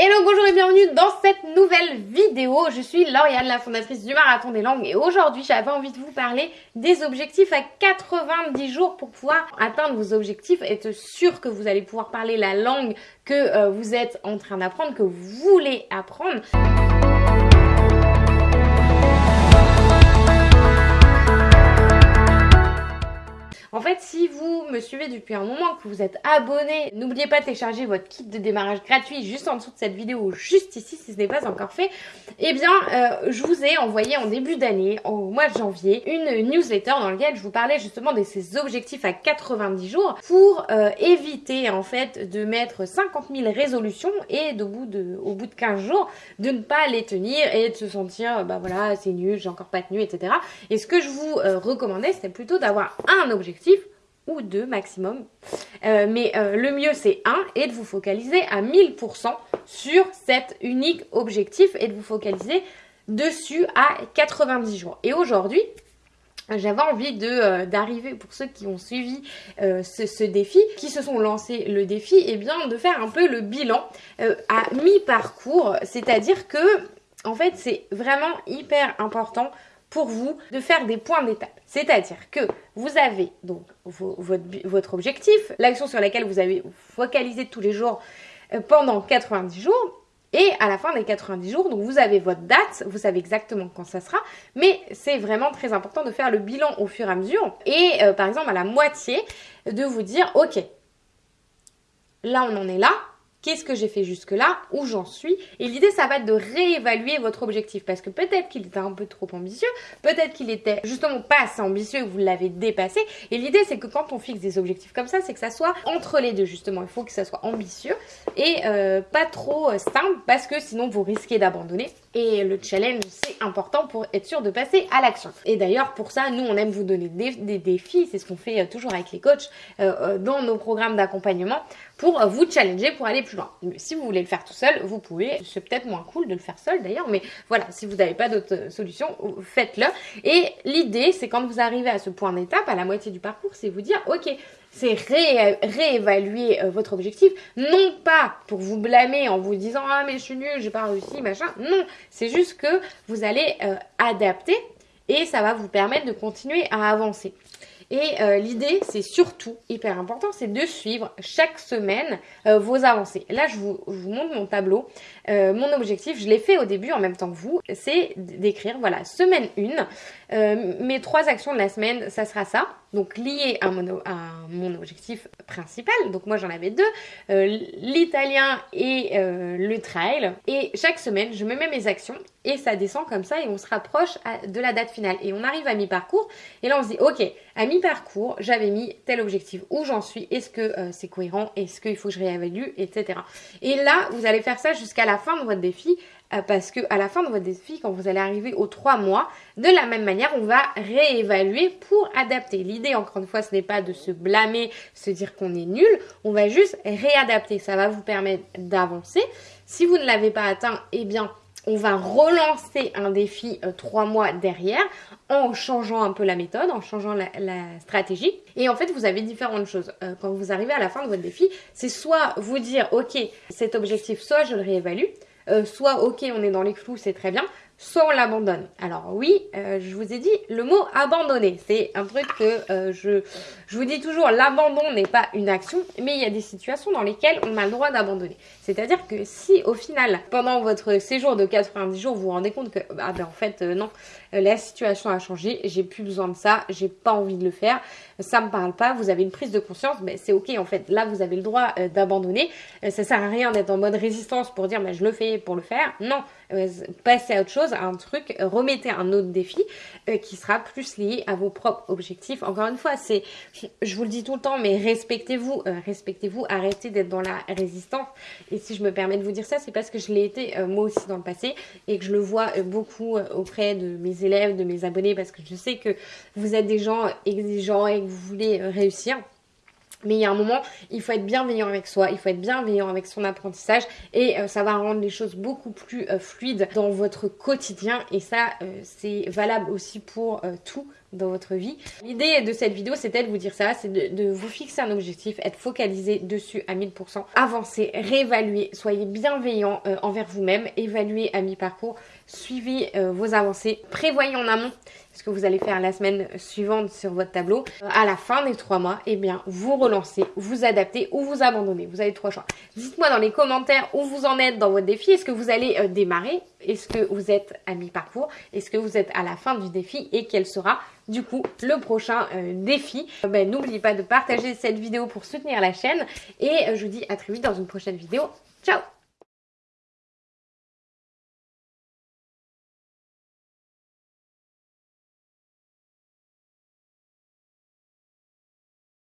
Hello, bonjour et bienvenue dans cette nouvelle vidéo. Je suis Lauriane, la fondatrice du Marathon des Langues et aujourd'hui j'avais envie de vous parler des objectifs à 90 jours pour pouvoir atteindre vos objectifs, être sûr que vous allez pouvoir parler la langue que euh, vous êtes en train d'apprendre, que vous voulez apprendre. En fait, si vous me suivez depuis un moment, que vous êtes abonné, n'oubliez pas de télécharger votre kit de démarrage gratuit juste en dessous de cette vidéo, juste ici si ce n'est pas encore fait. Eh bien, euh, je vous ai envoyé en début d'année, au mois de janvier, une newsletter dans laquelle je vous parlais justement de ces objectifs à 90 jours pour euh, éviter en fait de mettre 50 000 résolutions et bout de, au bout de 15 jours de ne pas les tenir et de se sentir bah voilà c'est nul, j'ai encore pas tenu, etc. Et ce que je vous euh, recommandais c'était plutôt d'avoir un objectif ou deux maximum. Euh, mais euh, le mieux c'est un et de vous focaliser à 1000% sur cet unique objectif et de vous focaliser dessus à 90 jours. Et aujourd'hui, j'avais envie de euh, d'arriver pour ceux qui ont suivi ce, défi, qui se sont lancés le défi, et eh bien de faire un peu le bilan à mi-parcours, c'est-à-dire que en fait c'est vraiment hyper important pour vous de faire des points d'étape. C'est-à-dire que vous avez donc votre, objectif, l'action sur laquelle vous avez focalisé tous les jours euh, pendant 90 jours. Et à la fin des 90 jours, donc vous avez votre date, vous savez exactement quand ça sera, mais c'est vraiment très important de faire le bilan au fur et à mesure. Et euh, par exemple à la moitié, de vous dire, ok, là on en est là, qu'est-ce que j'ai fait jusque-là, où j'en suis. Et l'idée, ça va être de réévaluer votre objectif parce que peut-être qu'il était un peu trop ambitieux, peut-être qu'il était justement pas assez ambitieux, que vous l'avez dépassé. Et l'idée, c'est que quand on fixe des objectifs comme ça, c'est que ça soit entre les deux justement. Il faut que ça soit ambitieux et euh, pas trop euh, simple parce que sinon vous risquez d'abandonner. Et le challenge, c'est important pour être sûr de passer à l'action. Et d'ailleurs, pour ça, nous, on aime vous donner des, défis. C'est ce qu'on fait euh, toujours avec les coachs dans nos programmes d'accompagnement pour vous challenger pour aller plus si vous voulez le faire tout seul, vous pouvez. C'est peut-être moins cool de le faire seul d'ailleurs, mais voilà, si vous n'avez pas d'autre solution, faites-le. Et l'idée, c'est quand vous arrivez à ce point d'étape, à la moitié du parcours, c'est vous dire, ok, c'est réévaluer euh, votre objectif, non pas pour vous blâmer en vous disant ah mais je suis nul, j'ai pas réussi, machin. Non, c'est juste que vous allez euh, adapter et ça va vous permettre de continuer à avancer. Et euh, l'idée, c'est surtout hyper important, c'est de suivre chaque semaine euh, vos avancées. Là, je vous, montre mon tableau. Euh, mon objectif, je l'ai fait au début en même temps que vous, c'est d'écrire, voilà, semaine 1. mes trois actions de la semaine, ça sera ça. Donc lié à mon, à mon objectif principal. Donc moi, j'en avais deux, l'italien et le trail. Et chaque semaine, je me mets mes actions et ça descend comme ça et on se rapproche de la date finale. Et on arrive à mi-parcours et là, on se dit, ok, à mi-parcours, j'avais mis tel objectif. Où j'en suis? Est-ce que euh, c'est cohérent? Est-ce qu'il faut que je réévalue? Etc. Et là, vous allez faire ça jusqu'à la fin de votre défi euh, parce que à la fin de votre défi, quand vous allez arriver aux trois mois, de la même manière, on va réévaluer pour adapter. L'idée, encore une fois, ce n'est pas de se blâmer, se dire qu'on est nul. On va juste réadapter. Ça va vous permettre d'avancer. Si vous ne l'avez pas atteint, eh bien, on va relancer un défi euh, trois mois derrière en changeant un peu la méthode, en changeant la, stratégie. Et en fait, vous avez différentes choses. Euh, quand vous arrivez à la fin de votre défi, c'est soit vous dire, ok, cet objectif, soit je le réévalue, euh, soit ok, on est dans les clous, c'est très bien, soit on l'abandonne. Alors oui, euh, je vous ai dit le mot abandonner. C'est un truc que euh, je, je vous dis toujours, l'abandon n'est pas une action, mais il y a des situations dans lesquelles on a le droit d'abandonner. C'est-à-dire que si au final, pendant votre séjour de 90 jours, vous vous rendez compte que, ah ben en fait, euh, non, la situation a changé, j'ai plus besoin de ça, j'ai pas envie de le faire, ça me parle pas, vous avez une prise de conscience, ben c'est ok en fait, là vous avez le droit d'abandonner. ça sert à rien d'être en mode résistance pour dire, ben je le fais pour le faire. Non, passez à autre chose un truc, remettez un autre défi euh, qui sera plus lié à vos propres objectifs. Encore une fois, c'est, je vous le dis tout le temps, mais respectez-vous, euh, respectez-vous, arrêtez d'être dans la résistance. Et si je me permets de vous dire ça, c'est parce que je l'ai été euh, moi aussi dans le passé et que je le vois beaucoup auprès de mes élèves, de mes abonnés, parce que je sais que vous êtes des gens exigeants et que vous voulez réussir. Mais il y a un moment, il faut être bienveillant avec soi, il faut être bienveillant avec son apprentissage et euh, ça va rendre les choses beaucoup plus euh, fluides dans votre quotidien. Et ça euh, c'est valable aussi pour tout, dans votre vie. L'idée de cette vidéo, c'était de vous dire ça, c'est de, vous fixer un objectif, être focalisé dessus à 1000%, avancer, réévaluer, soyez bienveillant euh, envers vous-même, évaluez à mi-parcours, suivez euh, vos avancées, prévoyez en amont ce que vous allez faire la semaine suivante sur votre tableau. À la fin des trois mois, eh bien, vous relancez, vous adaptez ou vous abandonnez. Vous avez trois choix. Dites-moi dans les commentaires où vous en êtes dans votre défi. Est-ce que vous allez euh, démarrer Est-ce que vous êtes à mi-parcours? Est-ce que vous êtes à la fin du défi? Et quel sera du coup le prochain euh, défi? Ben, N'oubliez pas de partager cette vidéo pour soutenir la chaîne. Et je vous dis à très vite dans une prochaine vidéo. Ciao